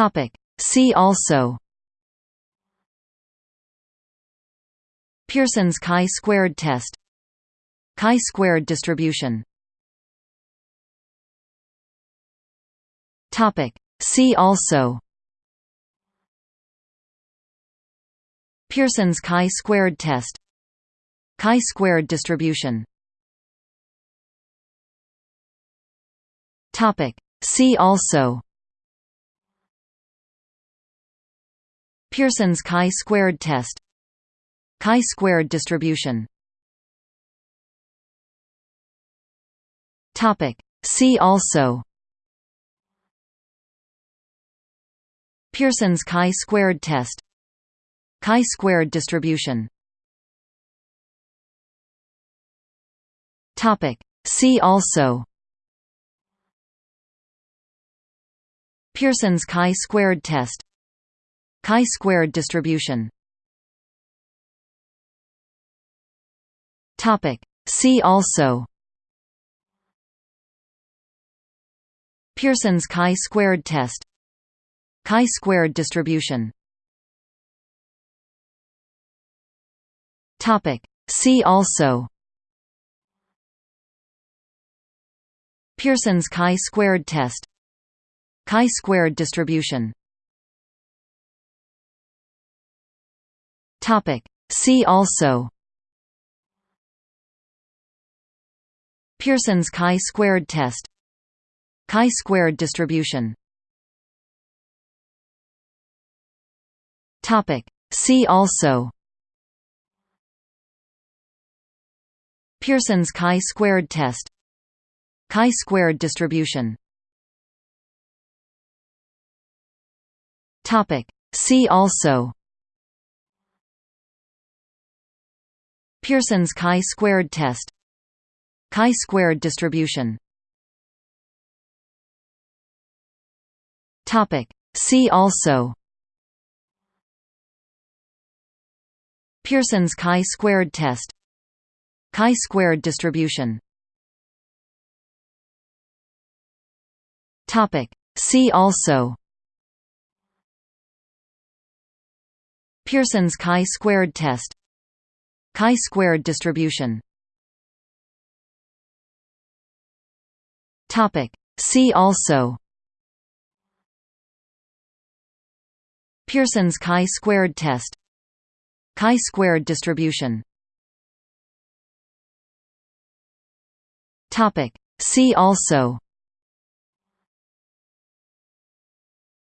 Topic. See also Pearson's chi-squared test Chi-squared distribution Topic. See also Pearson's chi-squared test Chi-squared distribution Topic. See also Pearson's chi-squared test. Chi-squared distribution. See also. Pearson's chi-squared test. Chi-squared distribution. See also. Pearson's chi-squared test Chi-squared distribution. Topic. See also. Pearson's chi-squared test. Chi-squared distribution. Topic. See also. Pearson's chi-squared test. Chi-squared distribution Topic. See also. Pearson's chi-squared test. Chi-squared distribution. Topic. See also. Pearson's chi-squared test. Chi-squared distribution. Topic. See also Pearson's chi-squared test. Chi-squared distribution. See also. Pearson's chi-squared test. Chi-squared distribution. See also. Pearson's chi-squared test Chi-squared distribution. Topic. See also. Pearson's chi-squared test. Chi-squared distribution. Topic. See also.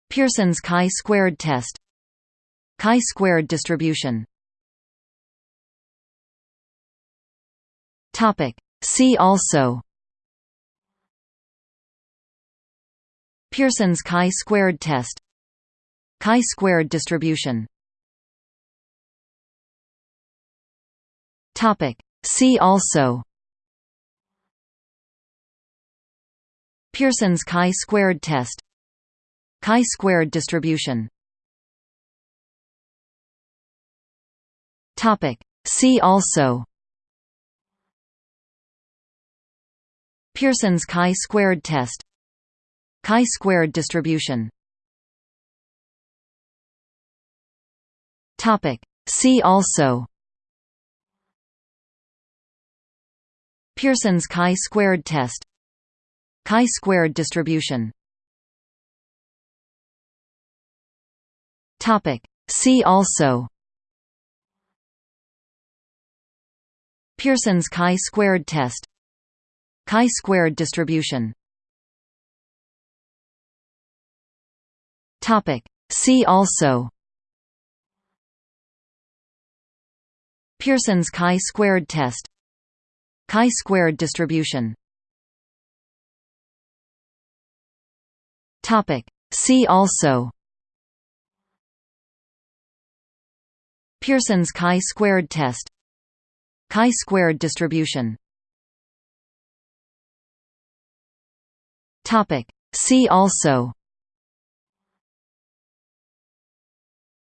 Pearson's chi-squared test. Chi-squared distribution Topic. See also Pearson's chi-squared test Chi-squared distribution Topic. See also Pearson's chi-squared test Chi-squared distribution Topic. See also Pearson's chi-squared test. Chi-squared distribution. See also. Pearson's chi-squared test. Chi-squared distribution. See also. Pearson's chi-squared test Chi-squared distribution. Topic. See also. Pearson's chi-squared test. Chi-squared distribution. Topic. See also. Pearson's chi-squared test. Chi-squared distribution Topic. See also.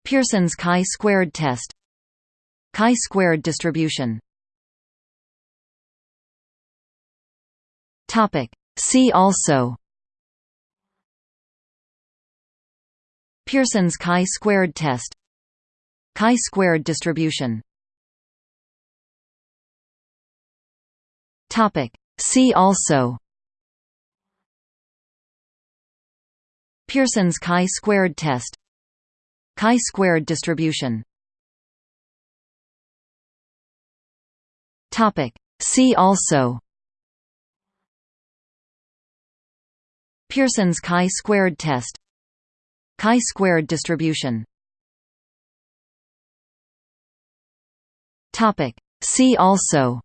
Pearson's chi-squared test. Chi-squared distribution. Topic. See also. Pearson's chi-squared test. Chi-squared distribution. Topic. See also Pearson's chi-squared test. Chi-squared distribution. See also. Pearson's chi-squared test. Chi-squared distribution. See also.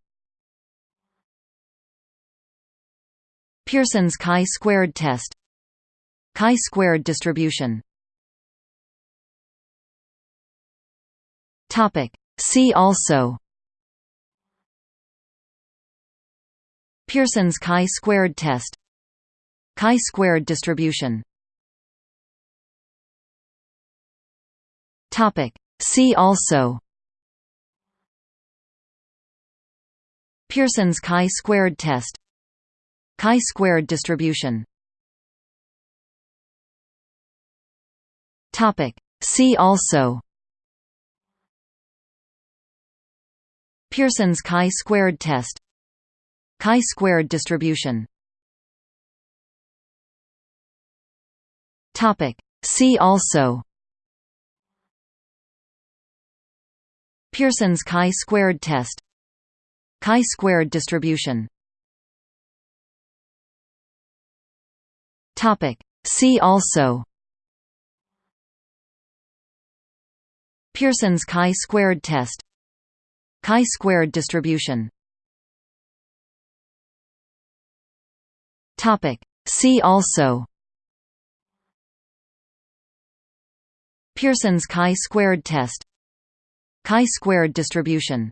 Pearson's chi-squared test Chi-squared distribution. Topic. See also. Pearson's chi-squared test. Chi-squared distribution. Topic. See also. Pearson's chi-squared test. Chi-squared distribution See also Pearson's chi-squared test Chi-squared distribution Topic. See also Pearson's chi-squared test Chi-squared distribution Topic. See also Pearson's chi-squared test. Chi-squared distribution. See also. Pearson's chi-squared test. Chi-squared distribution